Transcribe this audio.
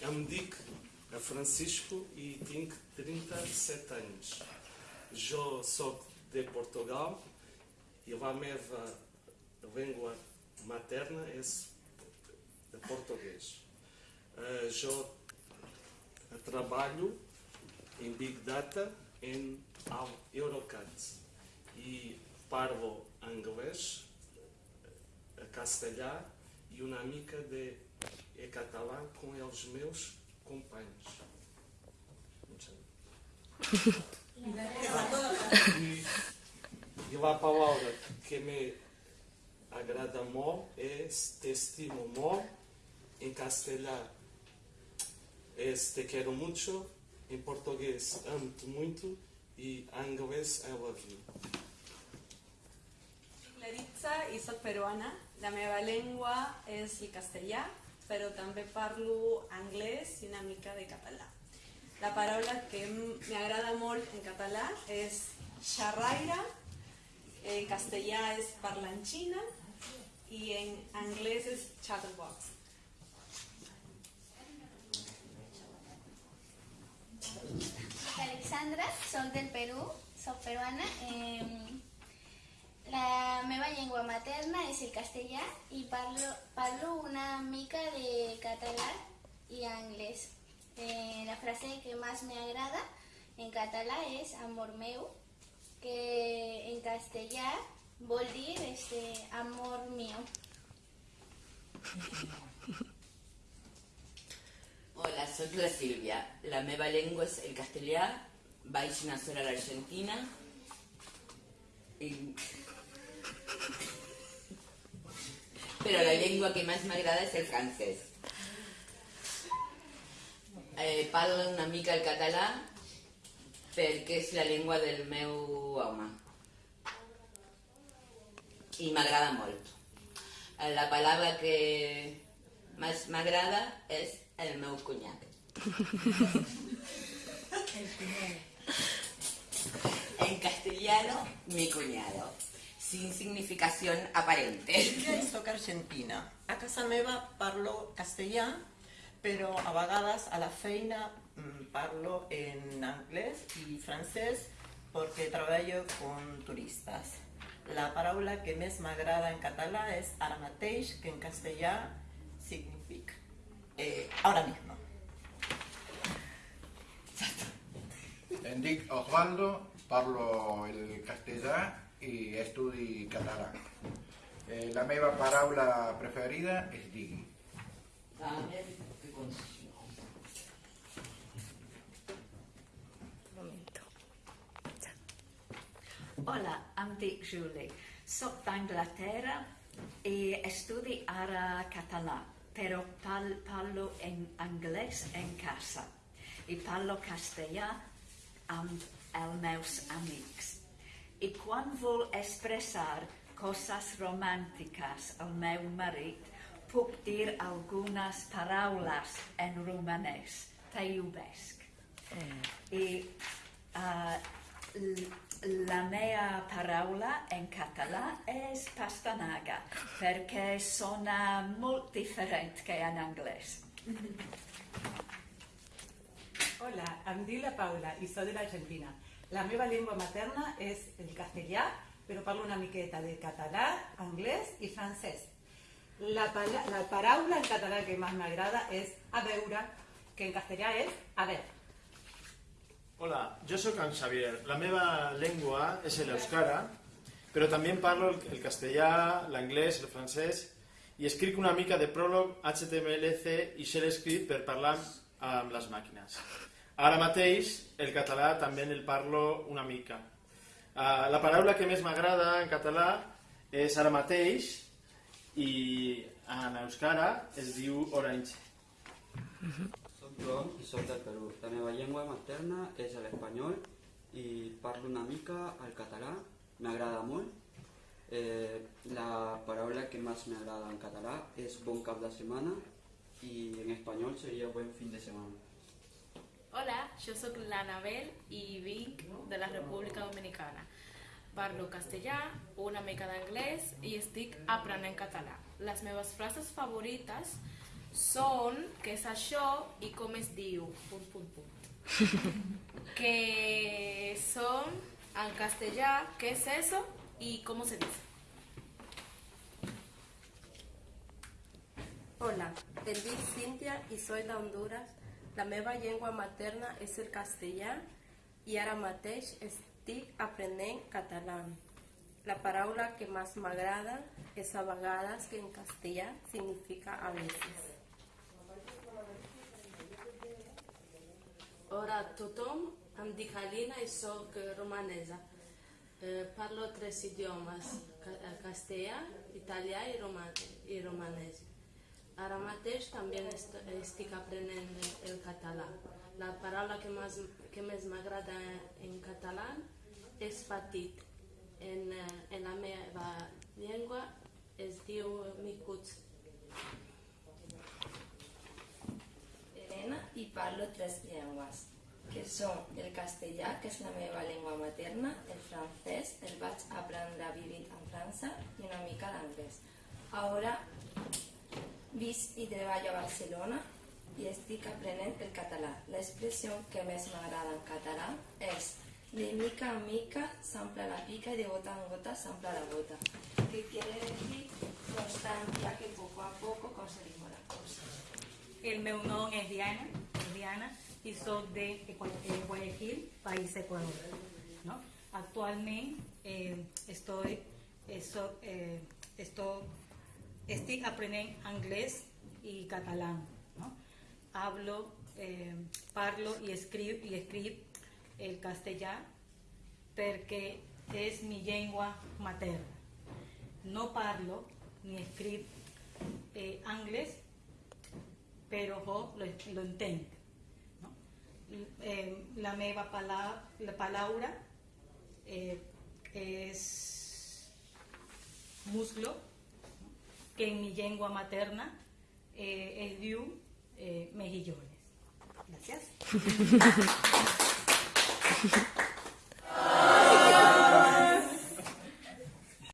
Eu me Medic, a Francisco, e tenho 37 anos. Eu sou de Portugal e a minha língua materna é de português. Eh, Eu trabalho em Big Data em Eurocat e parlo inglês, eh, castelhano e uma amiga de é catalã com os meus companheiros. E, e a palavra que me agrada muito é te estimo muito. Em castelhano é te quero muito. Em português amo-te muito. E em inglês I love you. Claritza i soc peruana. La meva llengua és el castellà, però també parlo anglès i una mica de català. La paraula que m'agrada molt en català és xerraire, en castellà és parlanxina i en anglès és chatterbox. Alexandra, soc del Perú, soc peruana. Eh, la meva llengua materna és el castellà i parlo, parlo una mica de català i anglès. Eh, la frase que més m'agrada en català és amor meu, que en castellà vol dir este, amor mío. Hola, soc la Sílvia. La meva llengua és el castellà, vaig néixer a l'Argentina i... Però la llengua que més m'agrada és el francès. Eh, parlo una mica el català perquè és la llengua del meu home. I m'agrada molt. Eh, La paraula que més m'agrada és el meu cunyat. En castellano, mi cuñado. Sin significación aparente. Jo soc argentina. A casa meva parlo castellà, però a vegades a la feina mm, parlo en anglès i francès perquè treballo con turistes. La paraula que més m'agrada en català és ara mateix, que en castellà significa eh, ahora mismo. Em dic Osvaldo, parlo el castellà i estudi català. Eh, la meva paraula preferida és digui. Hola, em dic Julie. Soc d'Anglaterra i estudi ara català, però pal parlo en anglès en casa i parlo castellà amb els meus amics. I quan vol expressar coses romàntiques al meu marit, puc dir algunes paraules en romanès. Te iubesc. I uh, la meva paraula en català és pastanaga, perquè sona molt diferent que en anglès. Hola, em dic la Paula i soc de l'Argentina. La meva llengua materna és el castellà, però parlo una miqueta de català, anglès i francès. La, la paraula en català que més m'agrada és a veure, que en castellà és a veure. Hola, jo sóc en Xavier. La meva llengua és l'euskara, però també parlo el, el castellà, l'anglès, el francès i escric una mica de pròleg, HTML, C i shell script per parlar amb les màquines. Ara mateix el català també el parlo una mica. Uh, la paraula que més m'agrada en català és ara mateix i en euskara es diu orange. Soc Joan i soc del Perú. La meva llengua materna és l'espanyol i parlo una mica el català, m'agrada molt. Eh, la paraula que més m'agrada en català és bon cap de setmana i en espanyol seria buen fin de setmana. Hola, jo sóc l'Anabel i vinc de la República Dominicana. Parlo castellà, una mica d'anglès i estic aprenent català. Les meves frases favorites Son, què és això i com es diu? Punt, punt, punt. que son, en castellà, què és eso y cómo se dice. Hola, em dic Cíntia i soy d'Honduras. La meva llengua materna és el castellà i ara mateix estic aprenent català. La paraula que més m'agrada és a vegades que en castellà significa a veces. Hola a tothom, em dic Alina i eh, romanesa. Eh, parlo tres idiomes, eh, castellà, italià i, roma i romanès. Ara mateix també est estic aprenent el, català. La paraula que que més m'agrada en català és petit. En, en la meva llengua es diu micuts. Elena i parlo tres llengües, que són el castellà, que és la meva llengua materna, el francès, el vaig aprendre vivint en França, i una mica d'anglès. Ara visc i treballo a Barcelona i estic aprenent el català. L'expressió que més m'agrada en català és de mica en mica s'ampla la pica y de gota en gota s'ampla la gota, que quiere decir constancia que poco a poco conseguimos las cosas. El meu nom és Diana, és Diana i soc de eh, Guayaquil, país Ecuador. ¿no? Actualment eh, estoy, eh, eh, estoy, estic aprenent anglès i català. ¿no? Hablo, eh, parlo i escriu, i escric el castellà perquè és mi llengua materna. No parlo ni escric eh, anglès però jo lo, lo entenc. No? Eh, la meva pala, la paraula eh, és muslo? Que en mi llengua materna eh, es diu eh, mejillones. Gracias.